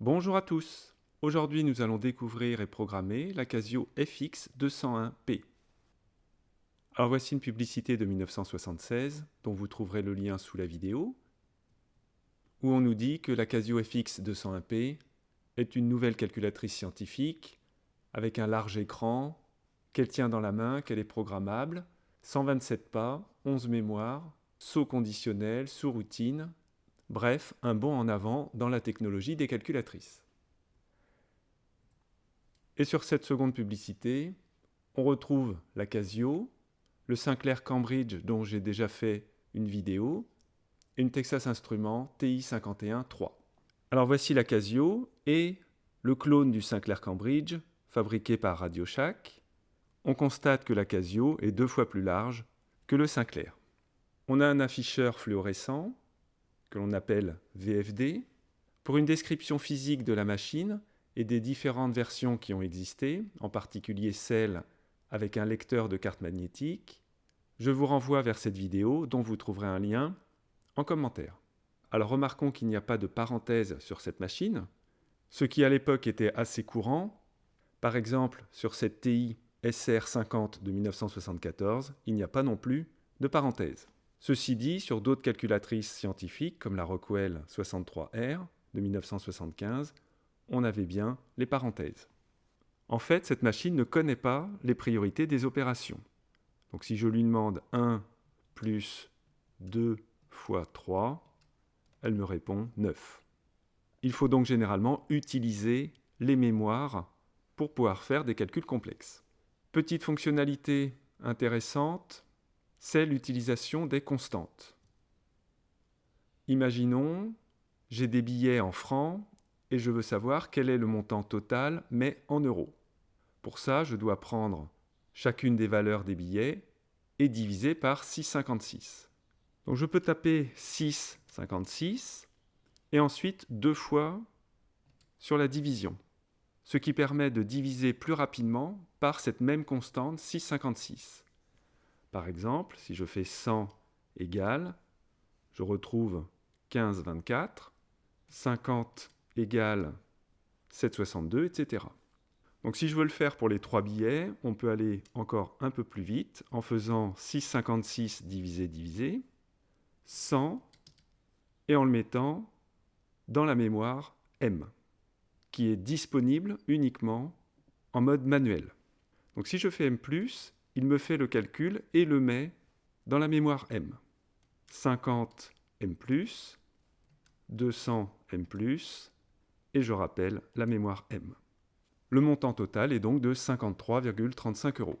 Bonjour à tous Aujourd'hui nous allons découvrir et programmer la Casio FX201P. Alors voici une publicité de 1976 dont vous trouverez le lien sous la vidéo où on nous dit que la Casio FX201P est une nouvelle calculatrice scientifique avec un large écran, qu'elle tient dans la main, qu'elle est programmable, 127 pas, 11 mémoires, saut conditionnel, sous-routine, bref, un bond en avant dans la technologie des calculatrices. Et sur cette seconde publicité, on retrouve la Casio, le Sinclair Cambridge dont j'ai déjà fait une vidéo, et une Texas Instruments TI-51-3. Alors voici la Casio et le clone du Sinclair Cambridge, fabriqué par Radio Shack. On constate que la Casio est deux fois plus large que le Sinclair. On a un afficheur fluorescent, que l'on appelle VFD, pour une description physique de la machine et des différentes versions qui ont existé, en particulier celle avec un lecteur de carte magnétique, je vous renvoie vers cette vidéo dont vous trouverez un lien en commentaire. Alors remarquons qu'il n'y a pas de parenthèse sur cette machine, ce qui à l'époque était assez courant. Par exemple, sur cette TI SR50 de 1974, il n'y a pas non plus de parenthèse. Ceci dit, sur d'autres calculatrices scientifiques, comme la Rockwell 63R de 1975, on avait bien les parenthèses. En fait, cette machine ne connaît pas les priorités des opérations. Donc si je lui demande 1 plus 2 fois 3, elle me répond 9. Il faut donc généralement utiliser les mémoires pour pouvoir faire des calculs complexes. Petite fonctionnalité intéressante, c'est l'utilisation des constantes. Imaginons, j'ai des billets en francs et je veux savoir quel est le montant total, mais en euros. Pour ça, je dois prendre chacune des valeurs des billets et diviser par 6,56. Donc je peux taper 6,56 et ensuite deux fois sur la division, ce qui permet de diviser plus rapidement par cette même constante 6,56. Par exemple, si je fais 100 égale, je retrouve 15,24, 50 égale 7,62, etc. Donc si je veux le faire pour les trois billets, on peut aller encore un peu plus vite en faisant 6,56 divisé divisé, 100, et en le mettant dans la mémoire M, qui est disponible uniquement en mode manuel. Donc si je fais M+, il me fait le calcul et le met dans la mémoire M. 50 M+, 200 M+, et je rappelle la mémoire M. Le montant total est donc de 53,35 euros.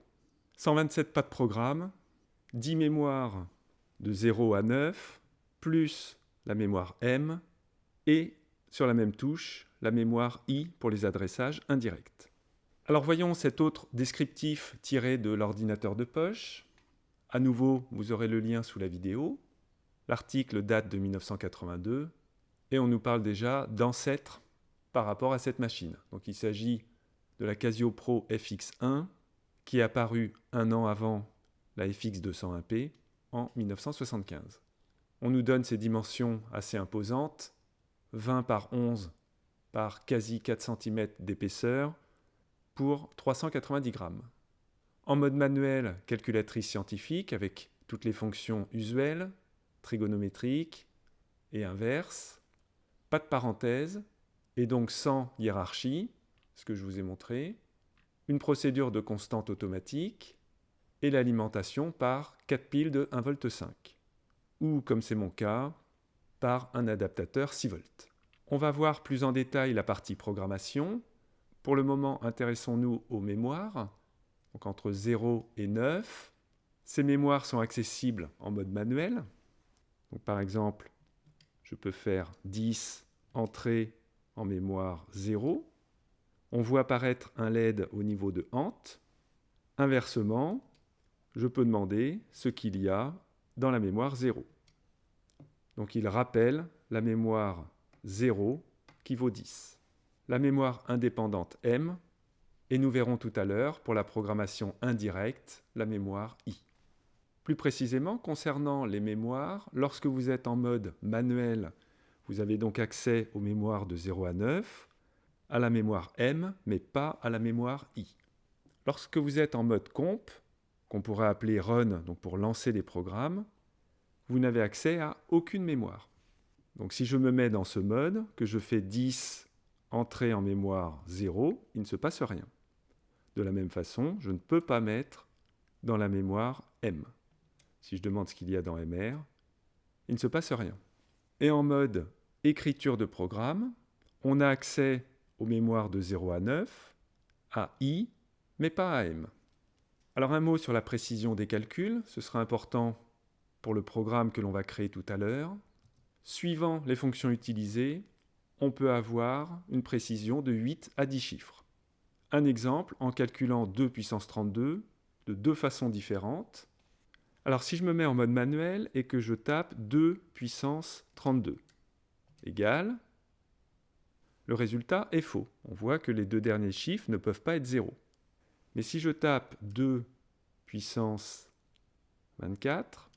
127 pas de programme, 10 mémoires de 0 à 9, plus la mémoire M, et sur la même touche, la mémoire I pour les adressages indirects. Alors voyons cet autre descriptif tiré de l'ordinateur de poche. À nouveau, vous aurez le lien sous la vidéo. L'article date de 1982 et on nous parle déjà d'ancêtre par rapport à cette machine. Donc il s'agit de la Casio Pro FX1 qui est apparue un an avant la FX201P en 1975. On nous donne ces dimensions assez imposantes, 20 par 11 par quasi 4 cm d'épaisseur, pour 390 grammes. En mode manuel, calculatrice scientifique avec toutes les fonctions usuelles, trigonométriques et inverses, pas de parenthèse, et donc sans hiérarchie, ce que je vous ai montré, une procédure de constante automatique, et l'alimentation par 4 piles de 1,5 V, ou, comme c'est mon cas, par un adaptateur 6 V. On va voir plus en détail la partie programmation, pour le moment, intéressons-nous aux mémoires, donc entre 0 et 9. Ces mémoires sont accessibles en mode manuel. Donc, par exemple, je peux faire 10 entrées en mémoire 0. On voit apparaître un LED au niveau de HANT. Inversement, je peux demander ce qu'il y a dans la mémoire 0. Donc il rappelle la mémoire 0 qui vaut 10 la mémoire indépendante M, et nous verrons tout à l'heure, pour la programmation indirecte, la mémoire I. Plus précisément, concernant les mémoires, lorsque vous êtes en mode manuel, Vous avez donc accès aux mémoires de 0 à 9, à la mémoire M, mais pas à la mémoire I. Lorsque vous êtes en mode comp, qu'on pourrait appeler run, donc pour lancer des programmes, vous n'avez accès à aucune mémoire. Donc si je me mets dans ce mode, que je fais 10 entrée en mémoire 0, il ne se passe rien. De la même façon, je ne peux pas mettre dans la mémoire M. Si je demande ce qu'il y a dans MR, il ne se passe rien. Et en mode écriture de programme, on a accès aux mémoires de 0 à 9, à I, mais pas à M. Alors un mot sur la précision des calculs, ce sera important pour le programme que l'on va créer tout à l'heure. Suivant les fonctions utilisées, on peut avoir une précision de 8 à 10 chiffres. Un exemple en calculant 2 puissance 32 de deux façons différentes. Alors si je me mets en mode manuel et que je tape 2 puissance 32 égale, le résultat est faux. On voit que les deux derniers chiffres ne peuvent pas être 0. Mais si je tape 2 puissance 24,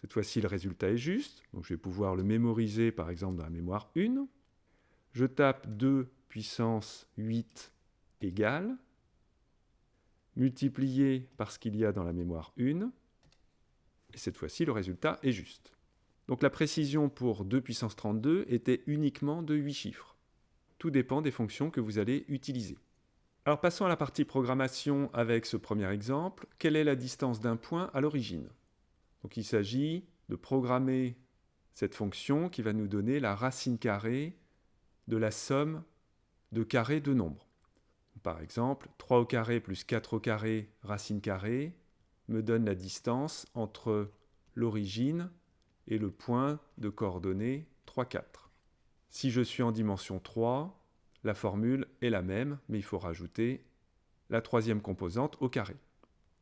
cette fois-ci le résultat est juste, donc je vais pouvoir le mémoriser par exemple dans la mémoire 1. Je tape 2 puissance 8 égale, multiplié par ce qu'il y a dans la mémoire 1, et cette fois-ci le résultat est juste. Donc la précision pour 2 puissance 32 était uniquement de 8 chiffres. Tout dépend des fonctions que vous allez utiliser. Alors passons à la partie programmation avec ce premier exemple. Quelle est la distance d'un point à l'origine? Donc il s'agit de programmer cette fonction qui va nous donner la racine carrée de la somme de carrés de nombres. Par exemple, 3 au carré plus 4 au carré racine carrée me donne la distance entre l'origine et le point de coordonnées 3, 4. Si je suis en dimension 3, la formule est la même, mais il faut rajouter la troisième composante au carré.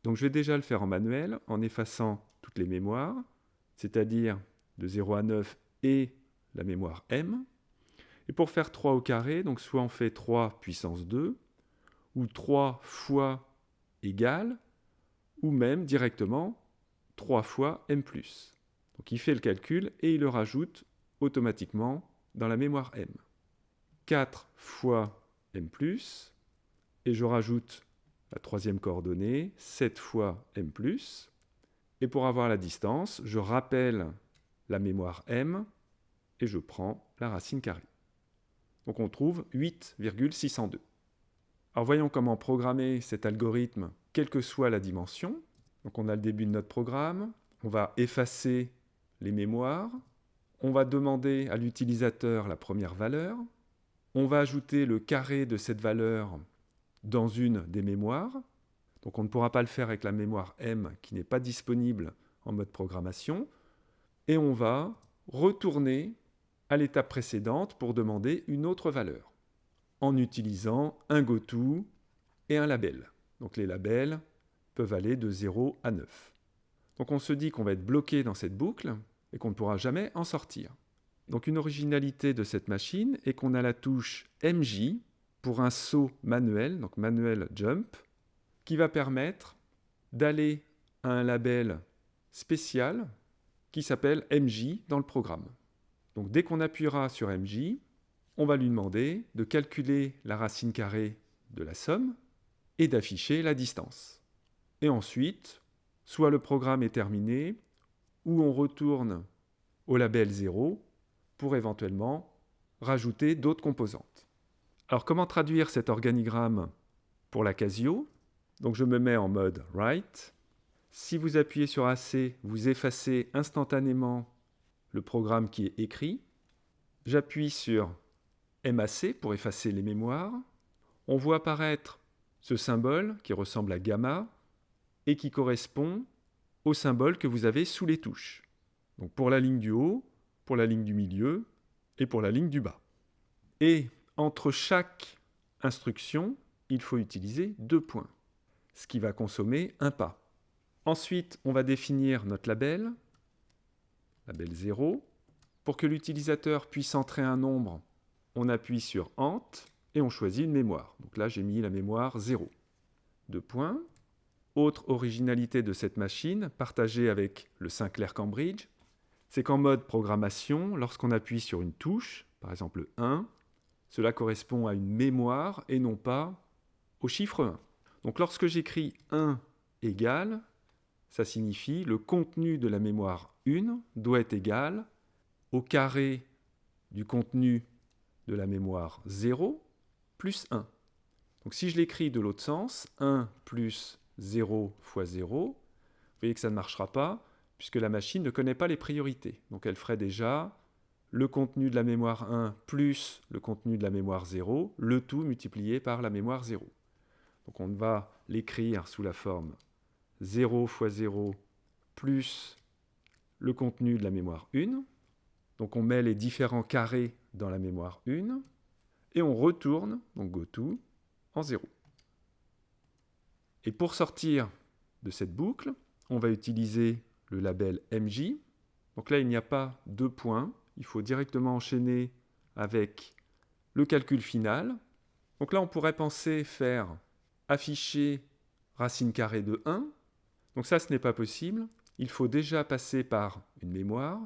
Donc je vais déjà le faire en manuel, en effaçant toutes les mémoires, c'est-à-dire de 0 à 9 et la mémoire m. Et pour faire 3 au carré, donc soit on fait 3 puissance 2, ou 3 fois égal, ou même directement 3 fois m+. Donc il fait le calcul et il le rajoute automatiquement dans la mémoire M. 4 fois M+, et je rajoute la troisième coordonnée, 7 fois M+, et pour avoir la distance, je rappelle la mémoire M, et je prends la racine carrée. Donc on trouve 8,602. Alors voyons comment programmer cet algorithme, quelle que soit la dimension. Donc on a le début de notre programme, on va effacer les mémoires, on va demander à l'utilisateur la première valeur, on va ajouter le carré de cette valeur dans une des mémoires, donc on ne pourra pas le faire avec la mémoire M qui n'est pas disponible en mode programmation, et on va retourner à l'étape précédente pour demander une autre valeur, en utilisant un goto et un label. Donc les labels peuvent aller de 0 à 9. Donc on se dit qu'on va être bloqué dans cette boucle, et qu'on ne pourra jamais en sortir. Donc une originalité de cette machine est qu'on a la touche MJ pour un saut manuel, donc manuel jump, qui va permettre d'aller à un label spécial qui s'appelle MJ dans le programme. Donc dès qu'on appuiera sur MJ, on va lui demander de calculer la racine carrée de la somme et d'afficher la distance. Et ensuite, soit le programme est terminé, où on retourne au label 0 pour éventuellement rajouter d'autres composantes. Alors comment traduire cet organigramme pour la Casio? Donc je me mets en mode write. Si vous appuyez sur AC, vous effacez instantanément le programme qui est écrit. J'appuie sur MAC pour effacer les mémoires. On voit apparaître ce symbole qui ressemble à gamma et qui correspond au symbole que vous avez sous les touches. Donc pour la ligne du haut, pour la ligne du milieu et pour la ligne du bas. Et entre chaque instruction, il faut utiliser deux points, ce qui va consommer un pas. Ensuite, on va définir notre label, label 0. Pour que l'utilisateur puisse entrer un nombre, on appuie sur Ent et on choisit une mémoire. Donc là, j'ai mis la mémoire 0. Deux points. Autre originalité de cette machine, partagée avec le Sinclair Cambridge, c'est qu'en mode programmation, lorsqu'on appuie sur une touche, par exemple le 1, cela correspond à une mémoire et non pas au chiffre 1. Donc lorsque j'écris 1 égale, ça signifie le contenu de la mémoire 1 doit être égal au carré du contenu de la mémoire 0 plus 1. Donc si je l'écris de l'autre sens, 1 plus 0 fois 0, vous voyez que ça ne marchera pas, puisque la machine ne connaît pas les priorités. Donc elle ferait déjà le contenu de la mémoire 1 plus le contenu de la mémoire 0, le tout multiplié par la mémoire 0. Donc on va l'écrire sous la forme 0 fois 0 plus le contenu de la mémoire 1. Donc on met les différents carrés dans la mémoire 1 et on retourne, donc goto, en 0. Et pour sortir de cette boucle, on va utiliser le label MJ. Donc là, il n'y a pas de points. Il faut directement enchaîner avec le calcul final. Donc là, on pourrait penser faire afficher racine carrée de 1. Donc ça, ce n'est pas possible. Il faut déjà passer par une mémoire,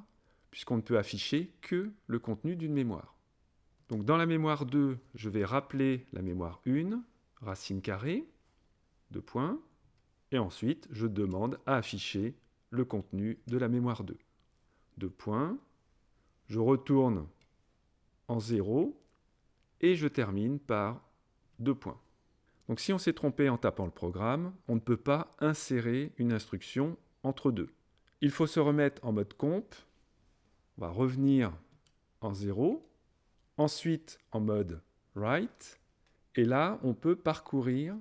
puisqu'on ne peut afficher que le contenu d'une mémoire. Donc dans la mémoire 2, je vais rappeler la mémoire 1, racine carrée, deux points, et ensuite je demande à afficher le contenu de la mémoire 2. Deux points, je retourne en 0, et je termine par deux points. Donc si on s'est trompé en tapant le programme, on ne peut pas insérer une instruction entre deux. Il faut se remettre en mode comp, on va revenir en 0, ensuite en mode write, et là on peut parcourir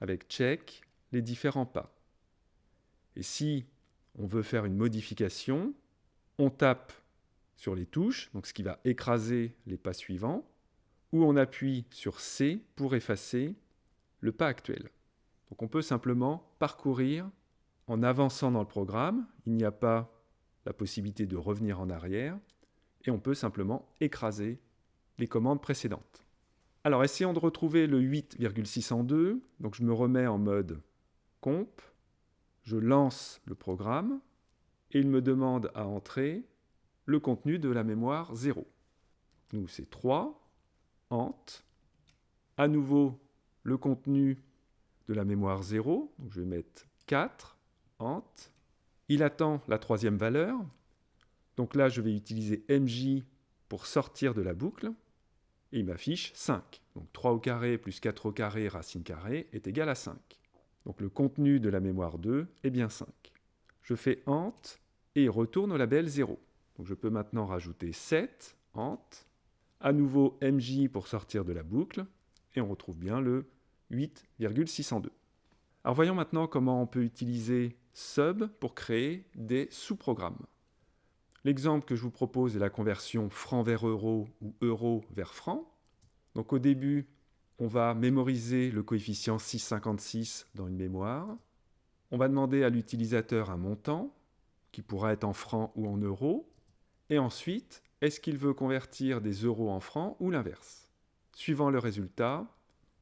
avec check les différents pas. Et si on veut faire une modification, on tape sur les touches, ce qui va écraser les pas suivants, ou on appuie sur C pour effacer le pas actuel. Donc on peut simplement parcourir en avançant dans le programme. Il n'y a pas la possibilité de revenir en arrière. Et on peut simplement écraser les commandes précédentes. Alors essayons de retrouver le 8,602. Donc je me remets en mode comp. Je lance le programme. Et il me demande à entrer le contenu de la mémoire 0. Nous, c'est 3 à nouveau le contenu de la mémoire 0, donc je vais mettre 4, ant. Il attend la troisième valeur, donc là je vais utiliser mj pour sortir de la boucle, et il m'affiche 5. Donc 3 au carré plus 4 au carré racine carrée est égal à 5. Donc le contenu de la mémoire 2 est bien 5. Je fais ant et retourne au label 0. Donc je peux maintenant rajouter 7, ant, à nouveau MJ pour sortir de la boucle, et on retrouve bien le 8,602. Alors voyons maintenant comment on peut utiliser sub pour créer des sous-programmes. L'exemple que je vous propose est la conversion franc vers euro ou euro vers franc. Donc au début, on va mémoriser le coefficient 656 dans une mémoire. On va demander à l'utilisateur un montant, qui pourra être en francs ou en euros. Et ensuite, est-ce qu'il veut convertir des euros en francs ou l'inverse? Suivant le résultat,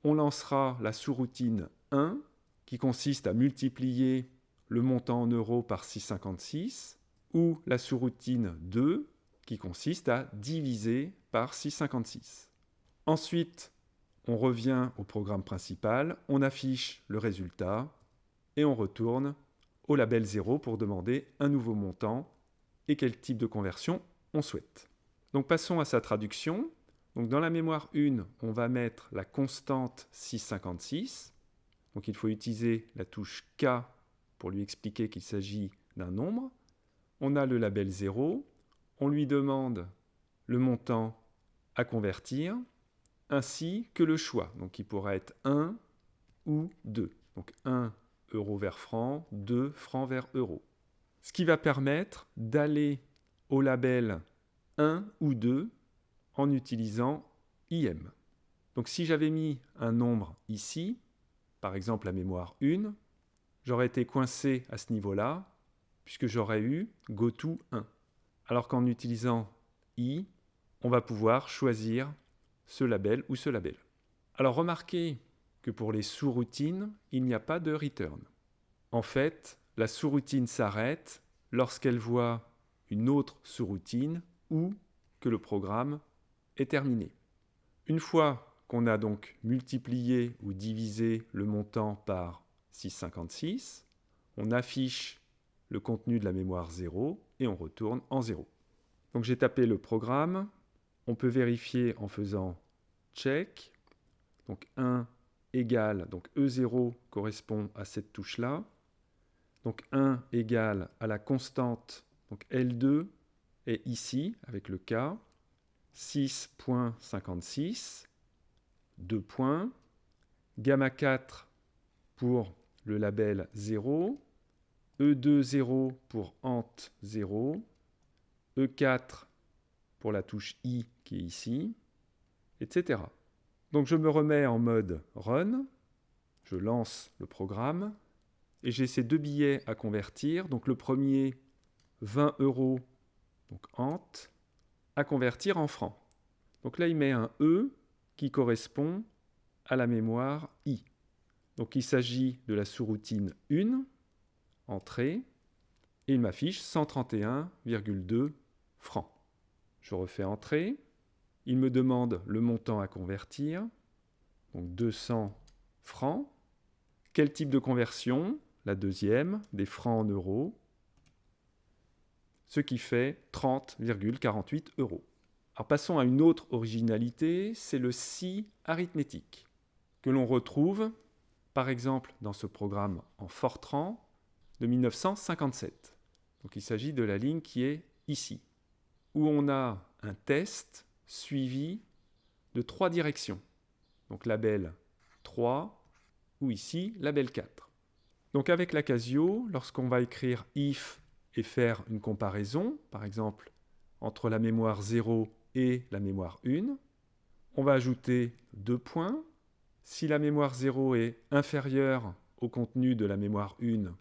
on lancera la sous-routine 1 qui consiste à multiplier le montant en euros par 6,56 ou la sous-routine 2 qui consiste à diviser par 6,56. Ensuite, on revient au programme principal, on affiche le résultat et on retourne au label 0 pour demander un nouveau montant et quel type de conversion on souhaite. Donc passons à sa traduction. Donc dans la mémoire 1, on va mettre la constante 656. Donc il faut utiliser la touche K pour lui expliquer qu'il s'agit d'un nombre. On a le label 0. On lui demande le montant à convertir, ainsi que le choix. Donc il pourra être 1 ou 2. Donc 1 euro vers franc, 2 francs vers euro. Ce qui va permettre d'aller au label 1 ou 2 en utilisant IM. Donc si j'avais mis un nombre ici, par exemple la mémoire 1, j'aurais été coincé à ce niveau-là, puisque j'aurais eu goto 1. Alors qu'en utilisant i, on va pouvoir choisir ce label ou ce label. Alors remarquez que pour les sous-routines, il n'y a pas de return. En fait, la sous-routine s'arrête lorsqu'elle voit une autre sous-routine ou que le programme est terminé. Une fois qu'on a donc multiplié ou divisé le montant par 656, on affiche le contenu de la mémoire 0 et on retourne en 0. Donc j'ai tapé le programme, on peut vérifier en faisant check, donc 1 égale, donc E0 correspond à cette touche-là, donc 1 égale à la constante, donc L2 ici avec le K, 6.56, 2 points, gamma 4 pour le label 0, E2 0 pour ant 0, E4 pour la touche I qui est ici, etc. Donc je me remets en mode Run, je lance le programme, et j'ai ces deux billets à convertir. Donc le premier, 20 euros, donc ant, à convertir en francs. Donc là, il met un E qui correspond à la mémoire I. Donc il s'agit de la sous-routine 1, entrée, et il m'affiche 131,2 francs. Je refais entrée, il me demande le montant à convertir, donc 200 francs. Quel type de conversion? La deuxième, des francs en euros, ce qui fait 30,48 euros. Alors passons à une autre originalité, c'est le si arithmétique, que l'on retrouve par exemple dans ce programme en Fortran de 1957. Donc il s'agit de la ligne qui est ici, où on a un test suivi de trois directions. Donc label 3 ou ici label 4. Donc avec la Casio, lorsqu'on va écrire if et faire une comparaison, par exemple entre la mémoire 0 et la mémoire 1, on va ajouter deux points. Si la mémoire 0 est inférieure au contenu de la mémoire 1,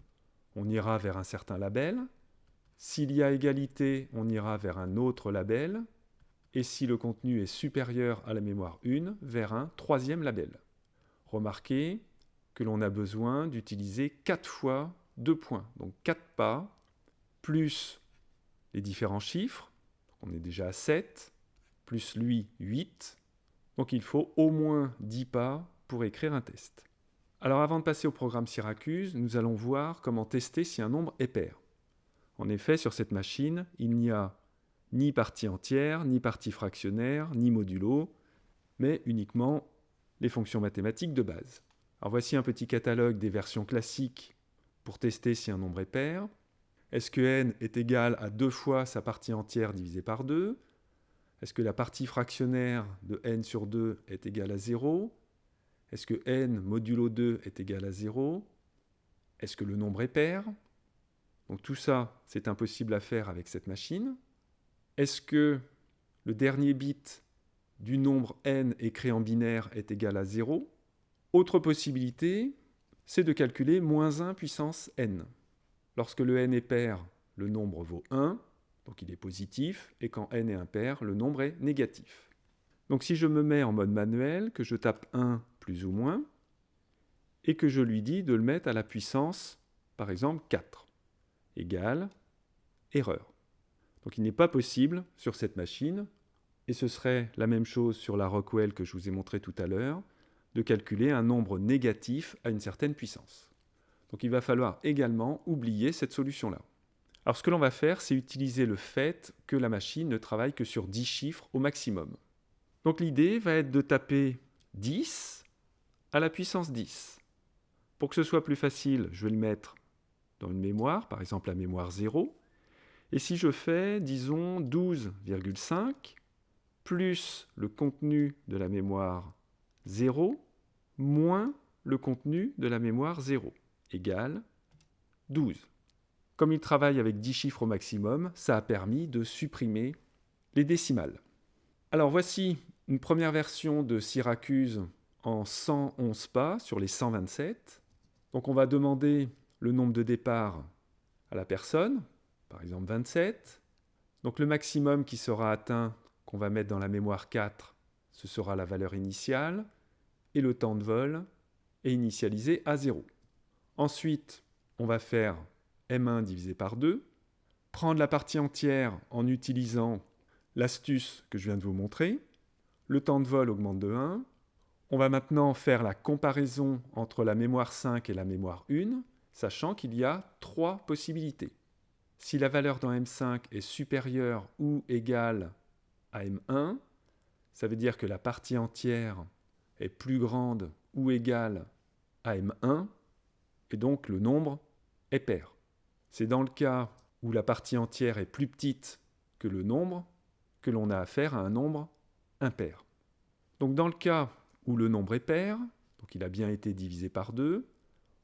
on ira vers un certain label. S'il y a égalité, on ira vers un autre label et si le contenu est supérieur à la mémoire 1, vers un troisième label. Remarquez que l'on a besoin d'utiliser 4 fois 2 points, donc 4 pas, plus les différents chiffres, on est déjà à 7, plus lui 8, donc il faut au moins 10 pas pour écrire un test. Alors avant de passer au programme Syracuse, nous allons voir comment tester si un nombre est pair. En effet, sur cette machine, il n'y a ni partie entière, ni partie fractionnaire, ni modulo, mais uniquement les fonctions mathématiques de base. Alors voici un petit catalogue des versions classiques pour tester si un nombre est pair. Est-ce que n est égal à deux fois sa partie entière divisée par 2 Est-ce que la partie fractionnaire de n sur 2 est égale à 0 Est-ce que n modulo 2 est égal à 0 Est-ce que le nombre est pair? Donc tout ça, c'est impossible à faire avec cette machine. Est-ce que le dernier bit du nombre n écrit en binaire est égal à 0 Autre possibilité, c'est de calculer moins 1 puissance n. Lorsque le n est pair, le nombre vaut 1, donc il est positif, et quand n est impair, le nombre est négatif. Donc si je me mets en mode manuel, que je tape 1 plus ou moins, et que je lui dis de le mettre à la puissance, par exemple 4, égale erreur. Donc il n'est pas possible sur cette machine, et ce serait la même chose sur la Rockwell que je vous ai montré tout à l'heure, de calculer un nombre négatif à une certaine puissance. Donc il va falloir également oublier cette solution-là. Alors ce que l'on va faire, c'est utiliser le fait que la machine ne travaille que sur 10 chiffres au maximum. Donc l'idée va être de taper 10 à la puissance 10. Pour que ce soit plus facile, je vais le mettre dans une mémoire, par exemple la mémoire 0, et si je fais, disons, 12,5 plus le contenu de la mémoire 0 moins le contenu de la mémoire 0 égale 12. Comme il travaille avec 10 chiffres au maximum, ça a permis de supprimer les décimales. Alors voici une première version de Syracuse en 111 pas sur les 127. Donc on va demander le nombre de départs à la personne, par exemple 27. Donc le maximum qui sera atteint, qu'on va mettre dans la mémoire 4, ce sera la valeur initiale, et le temps de vol est initialisé à 0. Ensuite, on va faire m1 divisé par 2, prendre la partie entière en utilisant l'astuce que je viens de vous montrer. Le temps de vol augmente de 1. On va maintenant faire la comparaison entre la mémoire 5 et la mémoire 1, sachant qu'il y a trois possibilités. Si la valeur dans M5 est supérieure ou égale à M1, ça veut dire que la partie entière est plus grande ou égale à M1, et donc le nombre est pair. C'est dans le cas où la partie entière est plus petite que le nombre que l'on a affaire à un nombre impair. Donc dans le cas où le nombre est pair, donc il a bien été divisé par 2,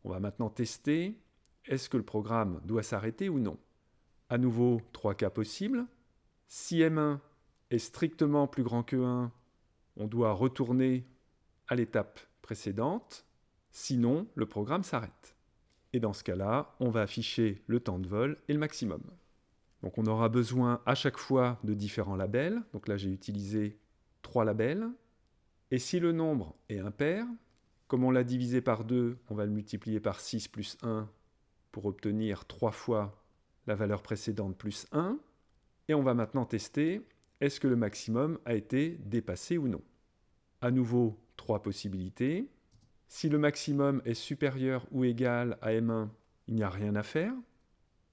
on va maintenant tester est-ce que le programme doit s'arrêter ou non. À nouveau, trois cas possibles. Si M1 est strictement plus grand que 1, on doit retourner à l'étape précédente, sinon le programme s'arrête. Et dans ce cas-là, on va afficher le temps de vol et le maximum. Donc on aura besoin à chaque fois de différents labels. Donc là j'ai utilisé trois labels. Et si le nombre est impair, comme on l'a divisé par 2, on va le multiplier par 6 plus 1 pour obtenir 3 fois la valeur précédente plus 1. Et on va maintenant tester est-ce que le maximum a été dépassé ou non. À nouveau, trois possibilités. Si le maximum est supérieur ou égal à M1, il n'y a rien à faire.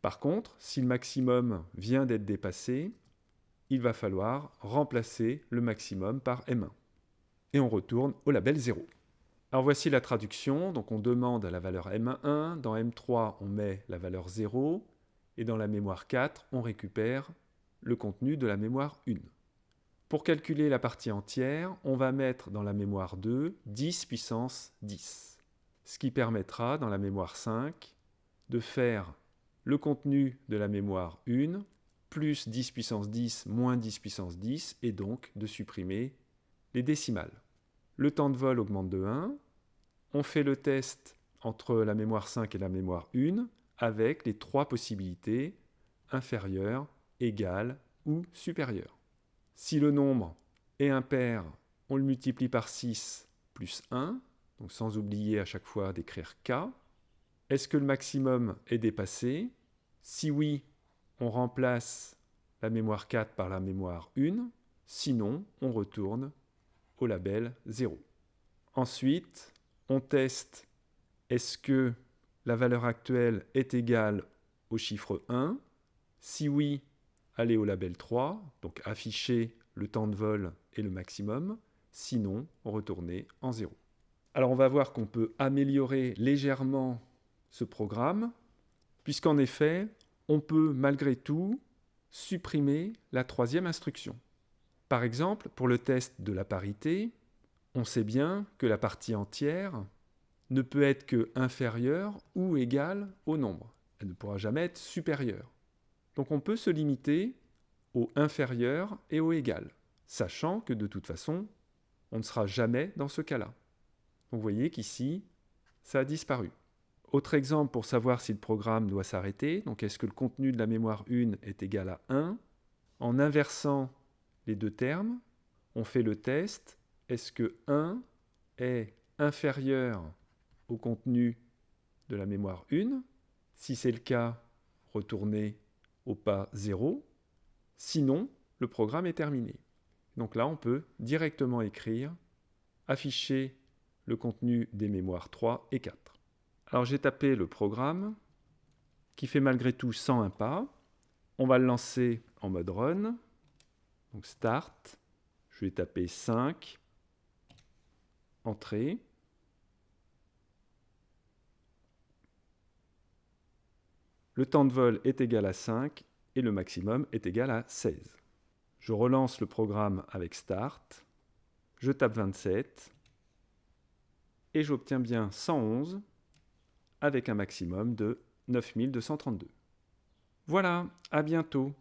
Par contre, si le maximum vient d'être dépassé, il va falloir remplacer le maximum par M1. Et on retourne au label 0. Alors voici la traduction. Donc on demande la valeur M1. Dans M3, on met la valeur 0. Et dans la mémoire 4, on récupère le contenu de la mémoire 1. Pour calculer la partie entière, on va mettre dans la mémoire 2 10 puissance 10, ce qui permettra dans la mémoire 5 de faire le contenu de la mémoire 1 plus 10 puissance 10 moins 10 puissance 10 et donc de supprimer les décimales. Le temps de vol augmente de 1. On fait le test entre la mémoire 5 et la mémoire 1 avec les trois possibilités inférieure, égale ou supérieure. Si le nombre est impair, on le multiplie par 6 plus 1, donc sans oublier à chaque fois d'écrire k. Est-ce que le maximum est dépassé? Si oui, on remplace la mémoire 4 par la mémoire 1, sinon on retourne au label 0. Ensuite, on teste est-ce que la valeur actuelle est égale au chiffre 1 Si oui, aller au label 3, donc afficher le temps de vol et le maximum, sinon retourner en 0. Alors on va voir qu'on peut améliorer légèrement ce programme, puisqu'en effet, on peut malgré tout supprimer la troisième instruction. Par exemple, pour le test de la parité, on sait bien que la partie entière ne peut être que inférieure ou égale au nombre. Elle ne pourra jamais être supérieure. Donc on peut se limiter au inférieur et au égal, sachant que de toute façon, on ne sera jamais dans ce cas-là. vous voyez qu'ici, ça a disparu. Autre exemple pour savoir si le programme doit s'arrêter, donc est-ce que le contenu de la mémoire 1 est égal à 1 En inversant les deux termes, on fait le test, est-ce que 1 est inférieur au contenu de la mémoire 1 Si c'est le cas, retournez au pas 0. Sinon, le programme est terminé. Donc là, on peut directement écrire afficher le contenu des mémoires 3 et 4. Alors j'ai tapé le programme qui fait malgré tout 101 pas. On va le lancer en mode run. Donc start. Je vais taper 5. Entrée. Le temps de vol est égal à 5 et le maximum est égal à 16. Je relance le programme avec Start, je tape 27 et j'obtiens bien 111 avec un maximum de 9232. Voilà, à bientôt